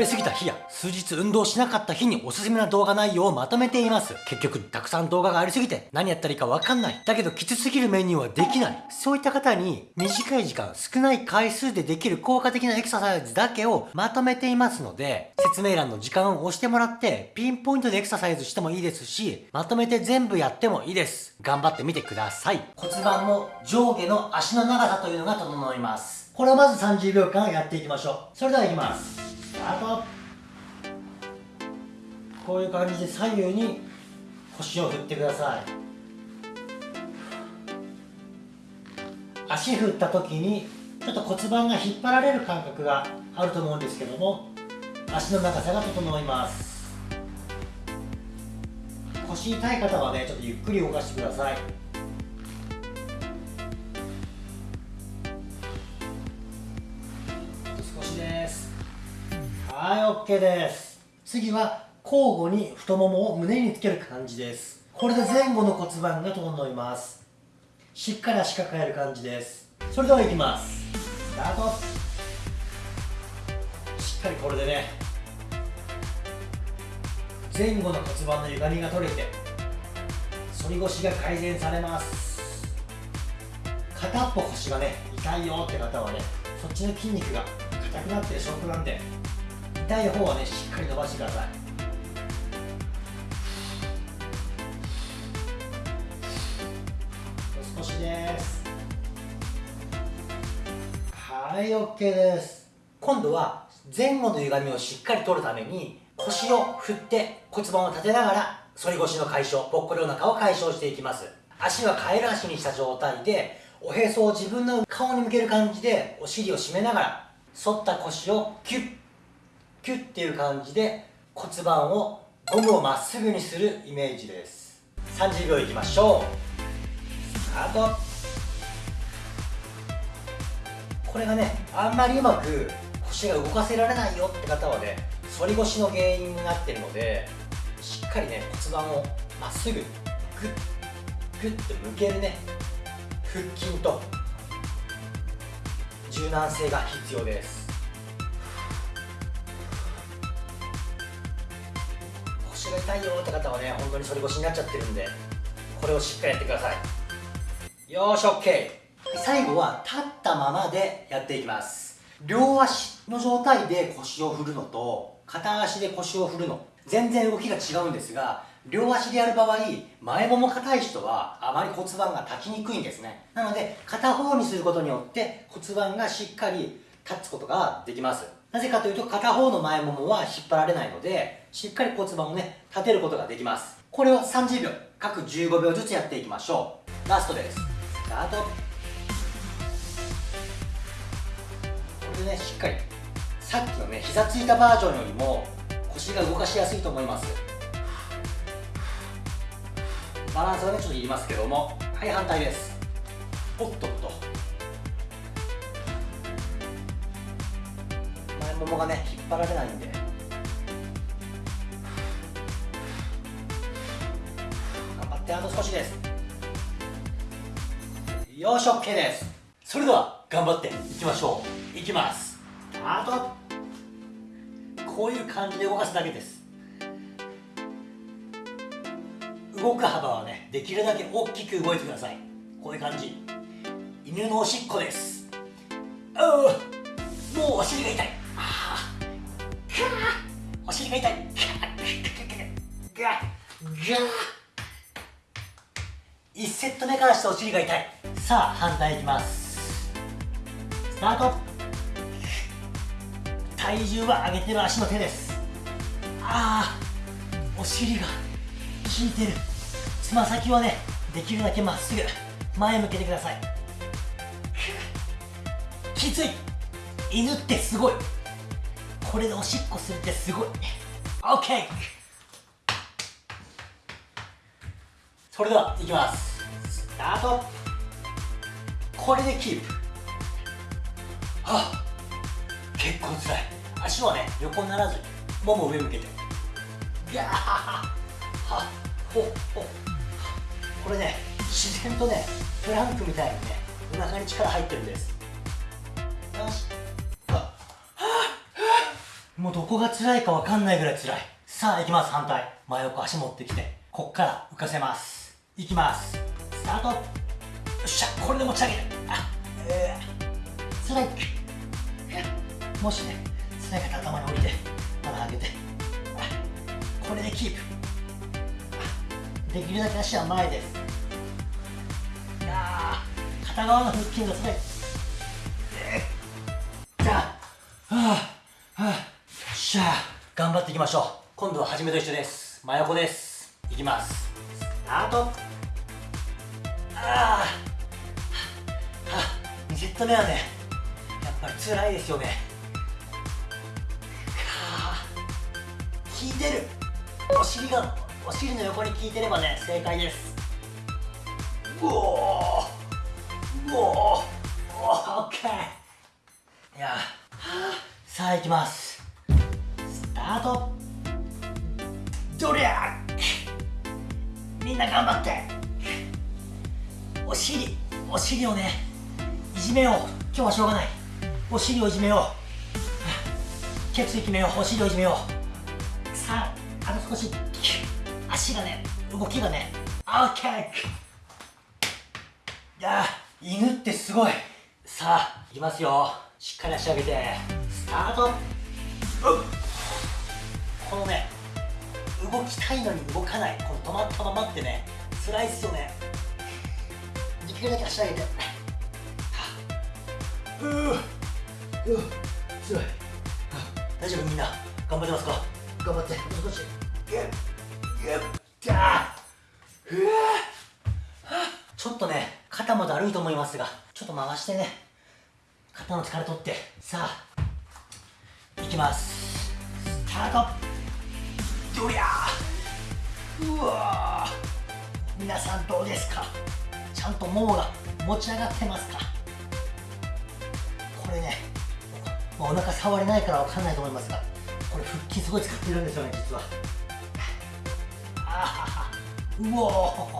べ過ぎた日や数日運動しなかった日におすすめな動画内容をまとめています。結局たくさん動画がありすぎて何やったらいいかわかんない。だけどきつすぎるメニューはできない。そういった方に短い時間少ない回数でできる効果的なエクササイズだけをまとめていますので説明欄の時間を押してもらってピンポイントでエクササイズしてもいいですしまとめて全部やってもいいです。頑張ってみてください。骨盤も上下の足の長さというのが整います。これをまず30秒間やっていきましょう。それではいきます。ートこういう感じで左右に腰を振ってください。足振った時にちょっと骨盤が引っ張られる感覚があると思うんですけども足の長さが整います。腰痛い方はねちょっとゆっくり動かしてください。はい OK です。次は交互に太ももを胸につける感じです。これで前後の骨盤が整います。しっかり足抱える感じです。それではいきます。スタート。しっかりこれでね。前後の骨盤の歪みが取れて反り腰が改善されます。片っぽ腰がね痛いよって方はねそっちの筋肉が硬くなってる証拠なんで痛い方はねしっかり伸ばしてください。少しです。はい OK です。今度は前後の歪みをしっかり取るために腰を振って骨盤を立てながら反り腰の解消ぽっこりお腹を解消していきます。足はカエル足にした状態でおへそを自分の顔に向ける感じでお尻を締めながら反った腰をキュッキュッっていう感じで骨盤をゴムをまっすぐにするイメージです。30秒いきましょう。スタート。これがねあんまりうまく腰が動かせられないよって方はね反り腰の原因になってるのでしっかりね骨盤をまっすぐグッグッと向けるね腹筋と柔軟性が必要です。腰が痛いよって方はね本当に反り腰になっちゃってるんでこれをしっかりやってください。よー。し OK 最後は立ったままでやっていきます。両足の状態で腰を振るのと片足で腰を振るの。全然動きが違うんですが両足でやる場合前もも硬い人はあまり骨盤が立ちにくいんですね。なので片方にすることによって骨盤がしっかり立つことができます。なぜかというと片方の前ももは引っ張られないのでしっかり骨盤をね立てることができます。これを30秒各15秒ずつやっていきましょう。ラストです。スタート。これでねしっかりさっきのね膝ついたバージョンよりも腰が動かしやすいと思います。バランスはねちょっといりますけどもはい反対です。おっとっと。ももがね引っ張られないんで。頑張ってあと少しです。よし OK です。それでは頑張っていきましょう。いきます。あとこういう感じで動かすだけです。動く幅はねできるだけ大きく動いてください。こういう感じ。犬のおしっこです。ううもうお尻が痛い。が痛い。ガッガッ1セット目からしてお尻が痛い。さあ反対いきます。スタート。体重は上げてる足の手です。ああお尻が効いてる。つま先はねできるだけまっすぐ前向けてください。きつい。犬ってすごい。これでおしっこするってすごい。OK それではいきます。スタート。これでキープ。あ結構つらい。足はね横にならずにもも上向けて。ギャー。はほほこれね自然とねプランクみたいにねお腹に力入ってるんです。よし。もうどこが辛いかわかんないぐらい辛い。さあ行きます反対。真横足持ってきて。こっから浮かせます。行きます。スタート。よっしゃこれで持ち上げる。あえー、辛いもしね辛い方頭に降りて腹上げて。これでキープ。できるだけ足は前です。いや片側の腹筋が辛い。じゃあはあはあ。しゃ頑張っていきましょう。今度は初めと一緒です。真横です。いきます。スタート。ああ2セット目はねやっぱり辛いですよね。はあ。効いてる。お尻がお尻の横に効いてればね正解です。うおー。うおー。オッケー。いや、さあ行きます。タート。どりゃみんな頑張って。お尻お尻をねいじめよう。今日はしょうがない。お尻をいじめよう。ケツい決めよう。お尻をいじめよう。さああと少し。足がね動きがね。オッケー。いや犬ってすごい。さあいきますよ。しっかり足上げて。スタート。このね動きたいのに動かない。この止まったままってね辛いっすよね。できるだけ足上げて。うううつらい。大丈夫みんな頑張ってますか？頑張って。少しギュッギュッじゃあうわちょっとね肩まで歩いと思いますがちょっと回してね。肩の力取って。さあ。いきます。スタートどりゃうわ。皆さんどうですか？ちゃんとももが持ち上がってますか？これねお腹触れないからわかんないと思いますがこれ腹筋すごい使ってるんですよね実は。ああうおよ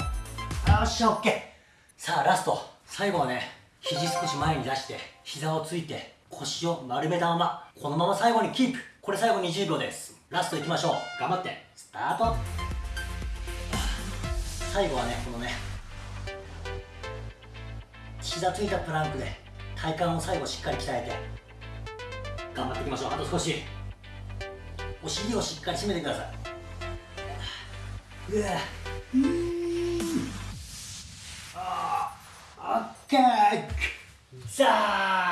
っしゃオッケー。さあラスト。最後はね肘少し前に出して膝をついて腰を丸めたままこのまま最後にキープ。これ最後20秒です。ラストいきましょう。頑張って。スタート。最後はねこのね膝ついたプランクで体幹を最後しっかり鍛えて頑張っていきましょう。あと少し。お尻をしっかり締めてください。うわ。うん。あオッケー。ザー。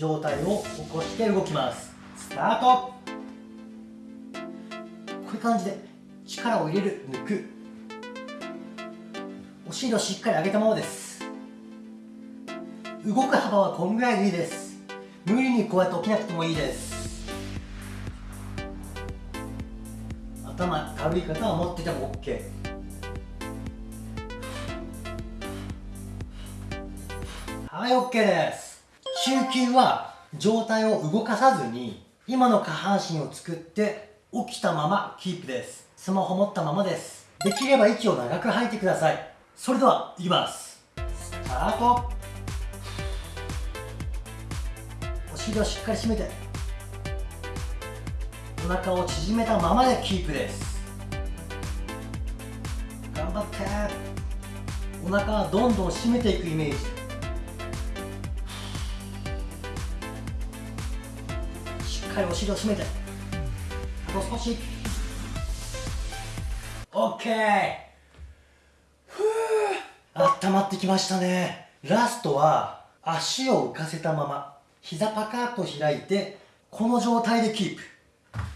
状態を起こして動きます。スタート。こういう感じで力を入れる抜く。お尻をしっかり上げたままです。動く幅はこんぐらいでいいです。無理にこうやって起きなくてもいいです。頭軽い方は持ってても OK はい OK です。中級は上体を動かさずに今の下半身を作って起きたままキープです。スマホ持ったままです。できれば息を長く吐いてください。それではいきます。スタート。お尻をしっかり締めてお腹を縮めたままでキープです。頑張って。お腹はどんどん締めていくイメージ。っかりお尻を締めて。あと少し。OK ふう温まってきましたね。ラストは足を浮かせたまま膝パカッと開いてこの状態でキープ。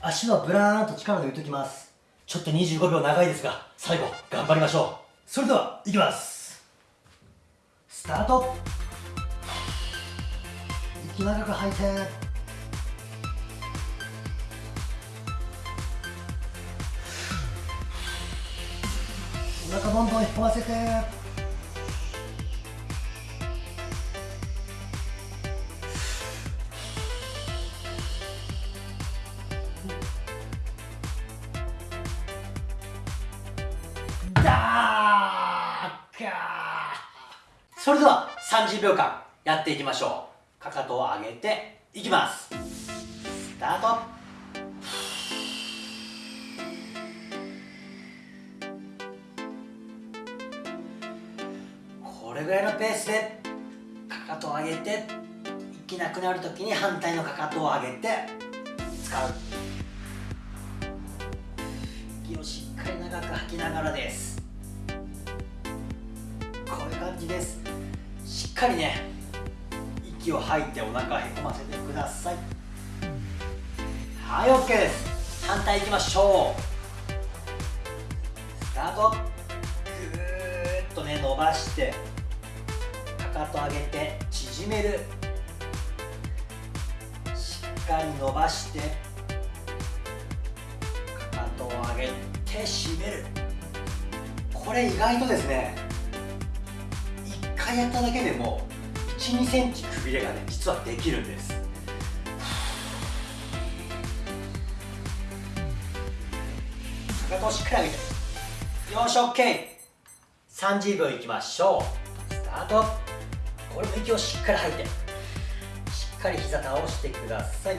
足はブラーンと力抜いておきます。ちょっと25秒長いですが最後頑張りましょう。それではいきます。スタート。息長く吐いて。お腹どんどん引っ込ませて。だーそれでは30秒間やっていきましょう。かかとを上げていきます。スタート。これぐらいのペースでかかとを上げて息なくなるときに反対のかかとを上げて使う。息をしっかり長く吐きながらです。こういう感じです。しっかりね息を吐いてお腹へこませてください。はい OK です。反対いきましょう。スタート。ぐーっとね伸ばして。かと上げて縮める。しっかり伸ばしてかかとを上げて締める。これ意外とですね1回やっただけでも1 2センチくびれがね実はできるんです。かかとをしっかり上げて。よし OK30 秒いきましょう。スタート。これも息をしっかり吐いて。しっかり膝倒してください。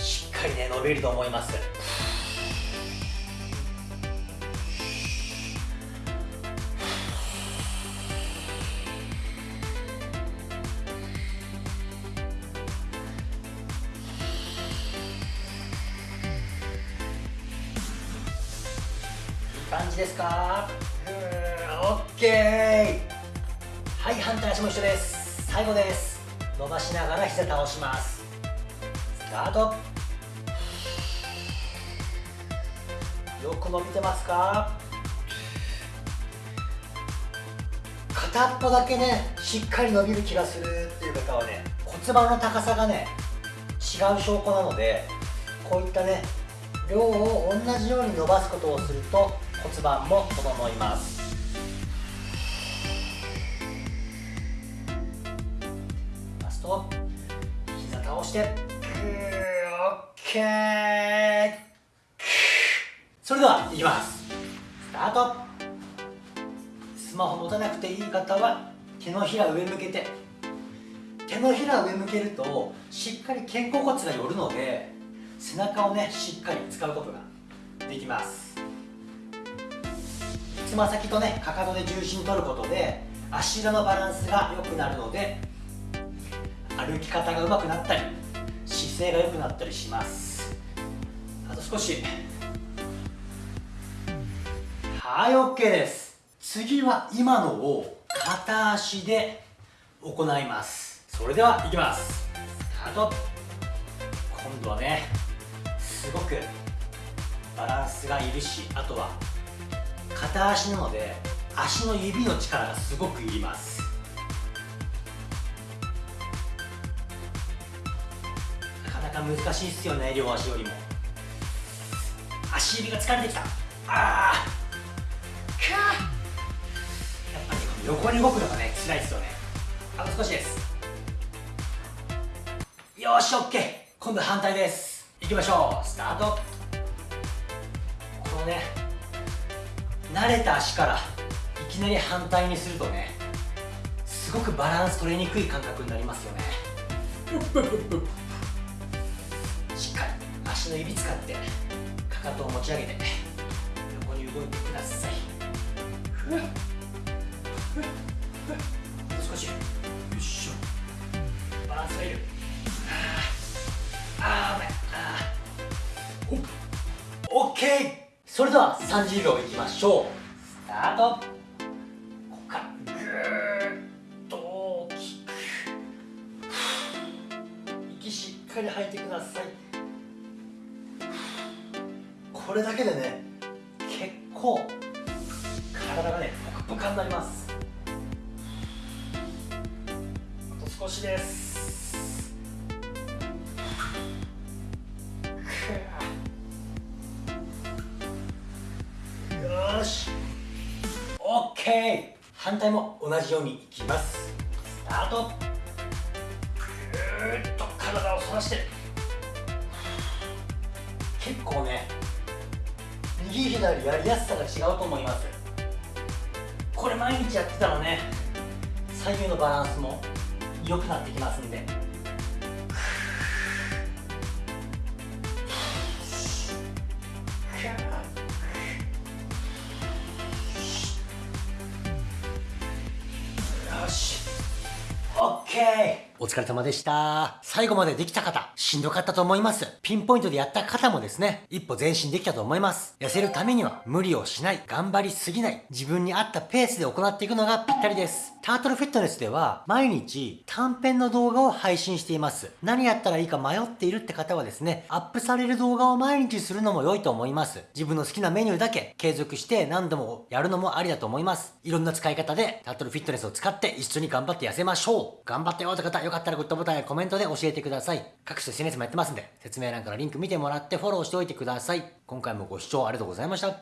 しっかりね伸びると思います。感じですか？オッケー。反対足も一緒です。最後です。伸ばしながら膝倒します。スタート。よく伸びてますか？片っぽだけねしっかり伸びる気がするっていう方はね骨盤の高さがね違う証拠なのでこういったね量を同じように伸ばすことをすると骨盤も整います。して。オッケーそれではいきます。スタート。スマホ持たなくていい方は手のひら上向けて。手のひら上向けるとしっかり肩甲骨が寄るので背中をねしっかり使うことができます。つま先とねかかとで重心取ることで足裏のバランスが良くなるので歩き方が上手くなったり姿勢が良くなったりします。あと少し。はい OK です。次は今のを片足で行います。それではいきます。スタート。今度はねすごくバランスがいるしあとは片足なので足の指の力がすごくいります。難しいっすよね両足よりも。足指が疲れてきた。あーかやっぱり横に動くのがね辛いっすよね。あと少しです。よし OK 今度反対です。いきましょう。スタート。このね慣れた足からいきなり反対にするとねすごくバランス取れにくい感覚になりますよね。足の指使ってかかとを持ち上げて横に動いてください。ふふふもう少し。よいしょ。バランスがいるあーあー危ない。あー。オッケー。それでは30秒いきましょう。スタート。ここから。ぐーっと大きく。息しっかり吐いてください。これだけでね結構体がねポカポカになります。あと少しです。よし。OK 反対も同じようにいきます。スタート。ぐーっと体を反らして。結構ね右左やりやすさが違うと思います。これ毎日やってたらね左右のバランスも良くなってきますんで。お疲れ様でした。最後までできた方、しんどかったと思います。ピンポイントでやった方もですね、一歩前進できたと思います。痩せるためには無理をしない、頑張りすぎない、自分に合ったペースで行っていくのがぴったりです。タートルフィットネスでは毎日短編の動画を配信しています。何やったらいいか迷っているって方はですね、アップされる動画を毎日するのも良いと思います。自分の好きなメニューだけ継続して何度もやるのもありだと思います。いろんな使い方でタートルフィットネスを使って一緒に頑張って痩せましょう。頑張ったよって方、よかったかったらグッドボタンやコメントで教えてください。各種 SNS もやってますんで、説明欄からリンク見てもらってフォローしておいてください。今回もご視聴ありがとうございました。